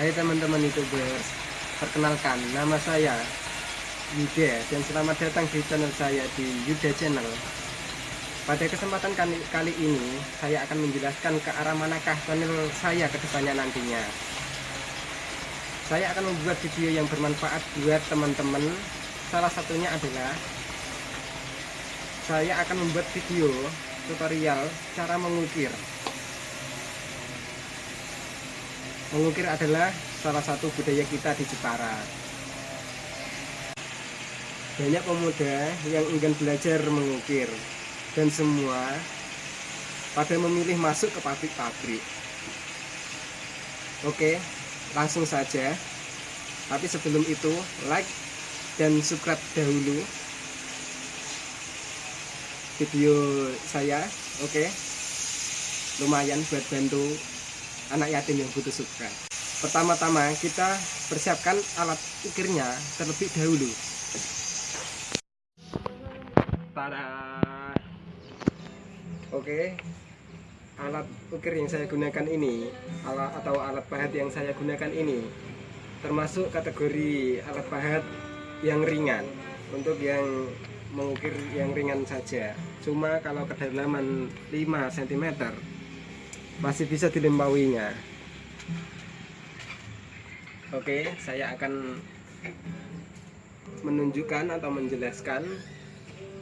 Hai teman-teman youtubers Perkenalkan nama saya Yuda Dan selamat datang di channel saya di Yuda Channel. Pada kesempatan kali, kali ini Saya akan menjelaskan ke arah manakah channel saya ke depannya nantinya. Saya akan membuat video yang bermanfaat buat teman-teman. Salah satunya adalah Saya akan membuat video tutorial cara mengukir Mengukir adalah salah satu budaya kita di Jepara. Banyak pemuda yang ingin belajar mengukir dan semua pada memilih masuk ke pabrik-pabrik. Oke, langsung saja. Tapi sebelum itu, like dan subscribe dahulu video saya. Oke. Lumayan buat bantu anak yatim yang butuh subscribe. Pertama-tama kita persiapkan alat ukirnya terlebih dahulu. Tada. Oke. Alat ukir yang saya gunakan ini alat atau alat pahat yang saya gunakan ini termasuk kategori alat pahat yang ringan untuk yang mengukir yang ringan saja. Cuma kalau kedalaman 5 cm masih bisa dilempawinya oke saya akan menunjukkan atau menjelaskan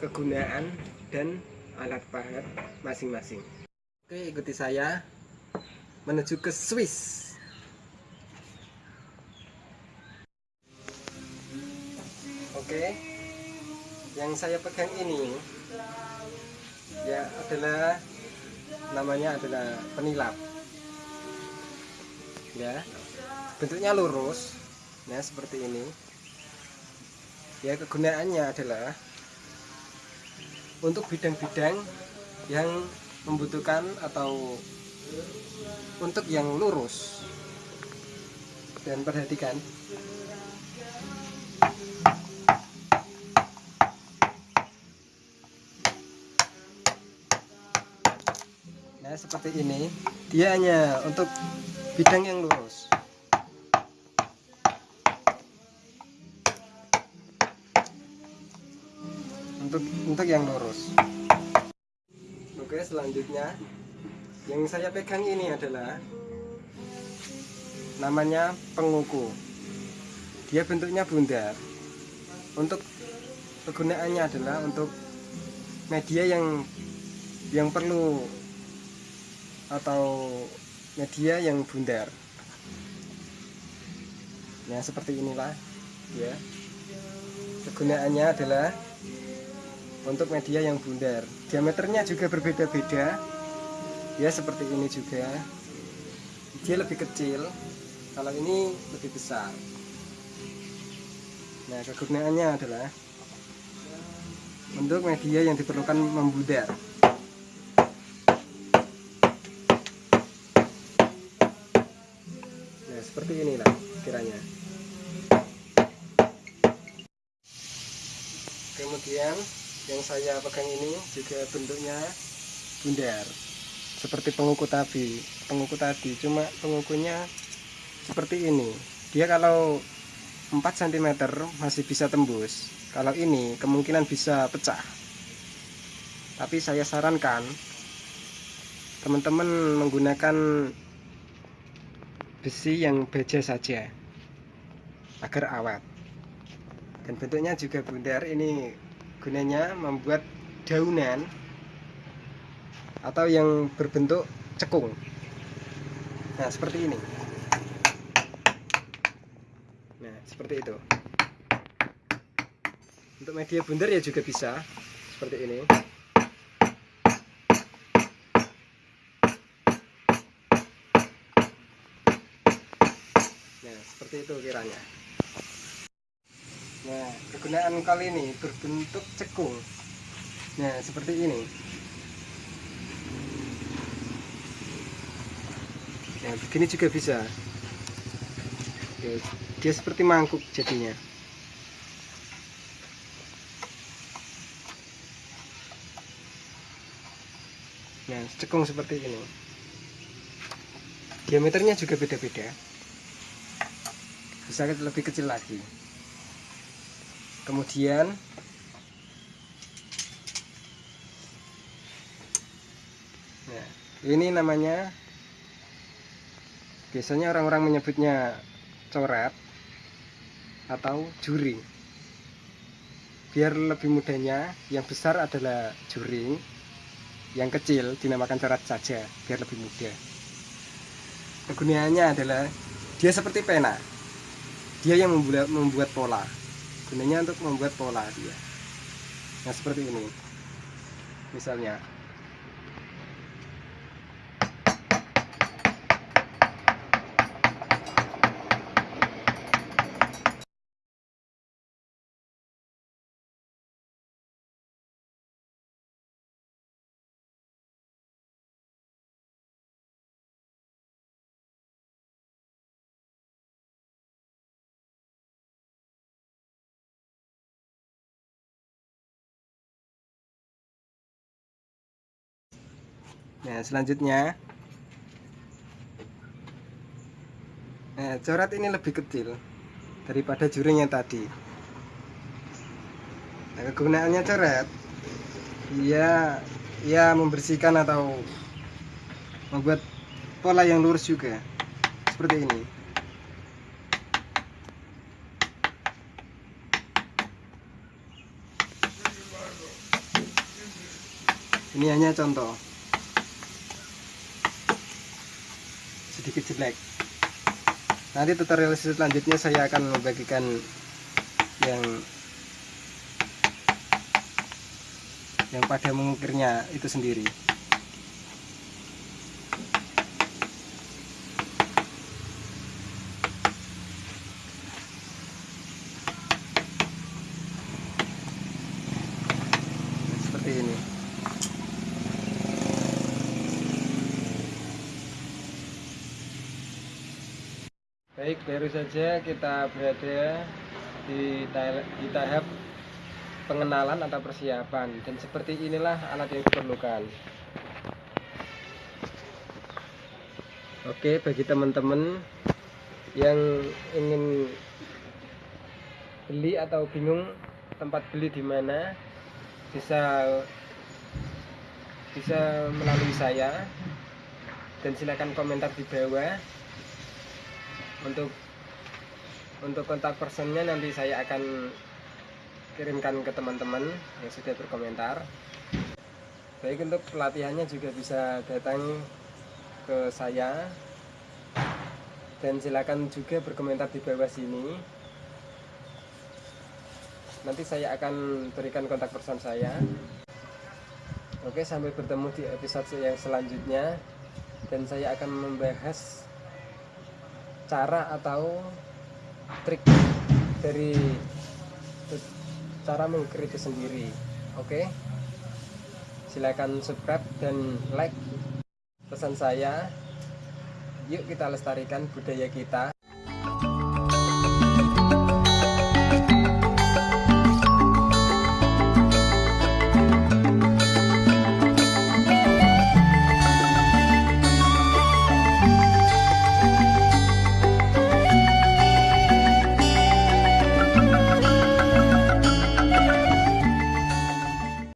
kegunaan dan alat pahat masing-masing. Oke ikuti saya menuju ke Swiss. Oke yang saya pegang ini ya adalah namanya adalah penilap. Ya. Bentuknya lurus ya seperti ini. Ya kegunaannya adalah untuk bidang-bidang yang membutuhkan atau untuk yang lurus. Dan perhatikan seperti ini dia hanya untuk bidang yang lurus. Untuk untuk yang lurus. Oke selanjutnya yang saya pegang ini adalah namanya penguku. Dia bentuknya bundar. Untuk kegunaannya adalah untuk media yang yang perlu atau media yang bundar ya seperti inilah ya. Kegunaannya adalah untuk media yang bundar diameternya juga berbeda-beda. Ya seperti ini juga. Dia lebih kecil kalau ini lebih besar. Nah kegunaannya adalah untuk media yang diperlukan membudar seperti inilah kiranya. Kemudian yang saya pegang ini juga bentuknya bundar seperti penguku tadi. Penguku tadi cuma pengukunya seperti ini. Dia kalau 4 cm masih bisa tembus. Kalau ini kemungkinan bisa pecah. Tapi saya sarankan teman-teman menggunakan besi yang baja saja agar awet. Dan bentuknya juga bundar ini gunanya membuat daunan atau yang berbentuk cekung. Nah seperti ini. Nah seperti itu. Untuk media bundar ya juga bisa seperti ini seperti itu kiranya. Nah kegunaan kali ini berbentuk cekung. Nah seperti ini. Nah begini juga bisa. Dia seperti mangkuk jadinya. Nah cekung seperti ini. Diameternya juga beda-beda bisa lebih kecil lagi. Kemudian nah, ini namanya biasanya orang-orang menyebutnya coret atau juring biar lebih mudahnya yang besar adalah juring yang kecil dinamakan coret saja biar lebih mudah. Kegunaannya adalah dia seperti pena dia yang membuat, membuat pola. Gunanya untuk membuat pola dia. Nah seperti ini. Misalnya Nah, selanjutnya Nah, coret ini lebih kecil daripada juring yang tadi. Nah, kegunaannya coret ya ya membersihkan atau membuat pola yang lurus juga. Seperti ini. Ini hanya contoh. Sedikit jelek. Nanti tutorial selanjutnya saya akan membagikan yang yang pada mengukirnya itu sendiri seperti ini Baik, baru saja kita berada di, di tahap pengenalan atau persiapan. Dan seperti inilah alat yang diperlukan. Oke, bagi teman-teman yang ingin beli atau bingung tempat beli di mana bisa bisa melalui saya. Dan silakan komentar di bawah untuk untuk kontak personnya nanti saya akan kirimkan ke teman-teman yang sudah berkomentar. Baik untuk pelatihannya juga bisa datang ke saya. Dan silakan juga berkomentar di bawah sini. Nanti saya akan berikan kontak person saya. Oke sampai bertemu di episode yang selanjutnya. Dan saya akan membahas cara atau trik dari cara mengukir itu sendiri. Oke? Silakan subscribe dan like pesan saya. Yuk kita lestarikan budaya kita